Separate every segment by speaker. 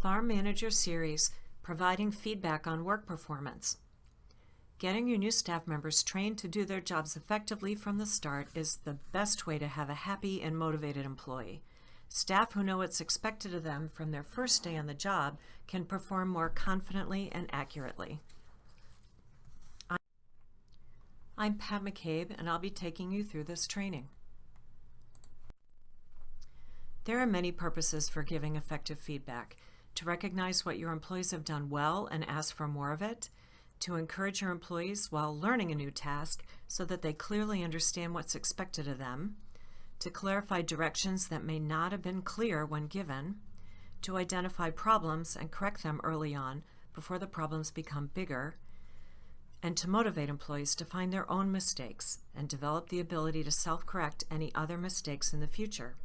Speaker 1: Farm Manager Series, Providing Feedback on Work Performance. Getting your new staff members trained to do their jobs effectively from the start is the best way to have a happy and motivated employee. Staff who know what's expected of them from their first day on the job can perform more confidently and accurately. I'm Pat McCabe, and I'll be taking you through this training. There are many purposes for giving effective feedback. To recognize what your employees have done well and ask for more of it, to encourage your employees while learning a new task so that they clearly understand what's expected of them, to clarify directions that may not have been clear when given, to identify problems and correct them early on before the problems become bigger, and to motivate employees to find their own mistakes and develop the ability to self-correct any other mistakes in the future.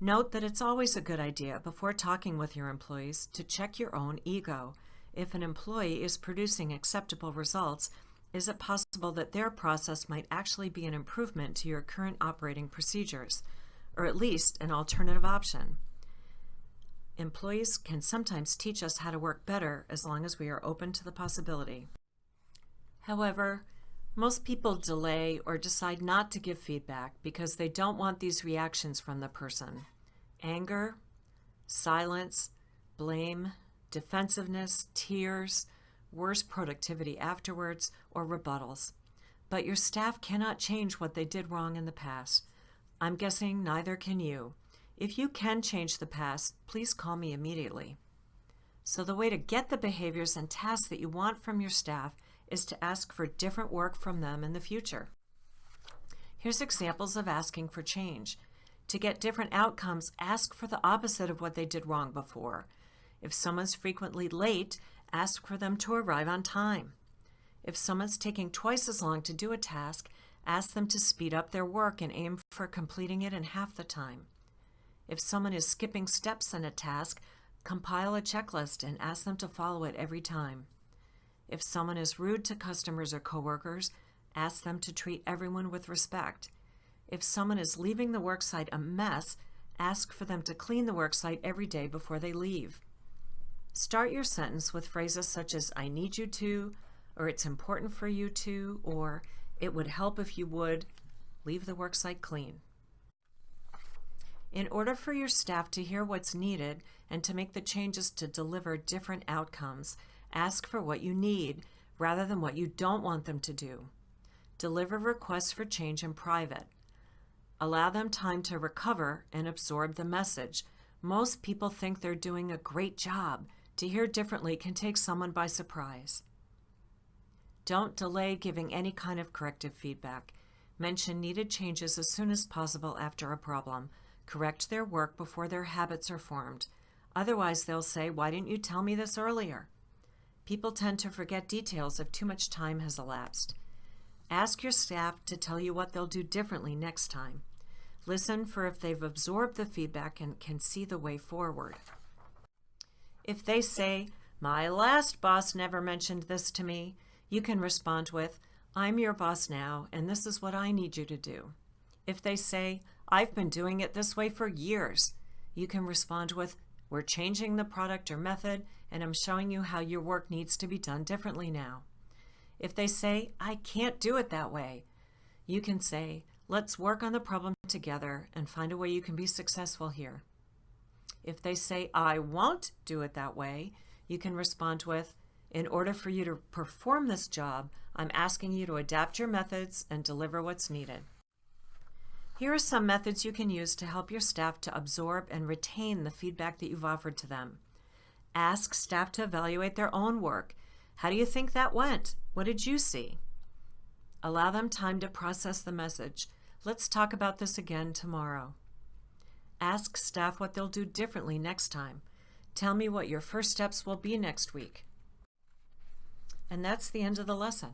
Speaker 1: Note that it's always a good idea before talking with your employees to check your own ego. If an employee is producing acceptable results, is it possible that their process might actually be an improvement to your current operating procedures, or at least an alternative option? Employees can sometimes teach us how to work better as long as we are open to the possibility. However, most people delay or decide not to give feedback because they don't want these reactions from the person. Anger, silence, blame, defensiveness, tears, worse productivity afterwards, or rebuttals. But your staff cannot change what they did wrong in the past. I'm guessing neither can you. If you can change the past, please call me immediately. So the way to get the behaviors and tasks that you want from your staff is to ask for different work from them in the future. Here's examples of asking for change. To get different outcomes, ask for the opposite of what they did wrong before. If someone's frequently late, ask for them to arrive on time. If someone's taking twice as long to do a task, ask them to speed up their work and aim for completing it in half the time. If someone is skipping steps in a task, compile a checklist and ask them to follow it every time. If someone is rude to customers or coworkers, ask them to treat everyone with respect. If someone is leaving the worksite a mess, ask for them to clean the worksite every day before they leave. Start your sentence with phrases such as, I need you to, or it's important for you to, or it would help if you would. Leave the worksite clean. In order for your staff to hear what's needed and to make the changes to deliver different outcomes, Ask for what you need rather than what you don't want them to do. Deliver requests for change in private. Allow them time to recover and absorb the message. Most people think they're doing a great job. To hear differently can take someone by surprise. Don't delay giving any kind of corrective feedback. Mention needed changes as soon as possible after a problem. Correct their work before their habits are formed. Otherwise, they'll say, why didn't you tell me this earlier? People tend to forget details if too much time has elapsed. Ask your staff to tell you what they'll do differently next time. Listen for if they've absorbed the feedback and can see the way forward. If they say, my last boss never mentioned this to me, you can respond with, I'm your boss now, and this is what I need you to do. If they say, I've been doing it this way for years, you can respond with, we're changing the product or method, and I'm showing you how your work needs to be done differently now. If they say, I can't do it that way, you can say, let's work on the problem together and find a way you can be successful here. If they say, I won't do it that way, you can respond with, in order for you to perform this job, I'm asking you to adapt your methods and deliver what's needed. Here are some methods you can use to help your staff to absorb and retain the feedback that you've offered to them. Ask staff to evaluate their own work. How do you think that went? What did you see? Allow them time to process the message. Let's talk about this again tomorrow. Ask staff what they'll do differently next time. Tell me what your first steps will be next week. And that's the end of the lesson.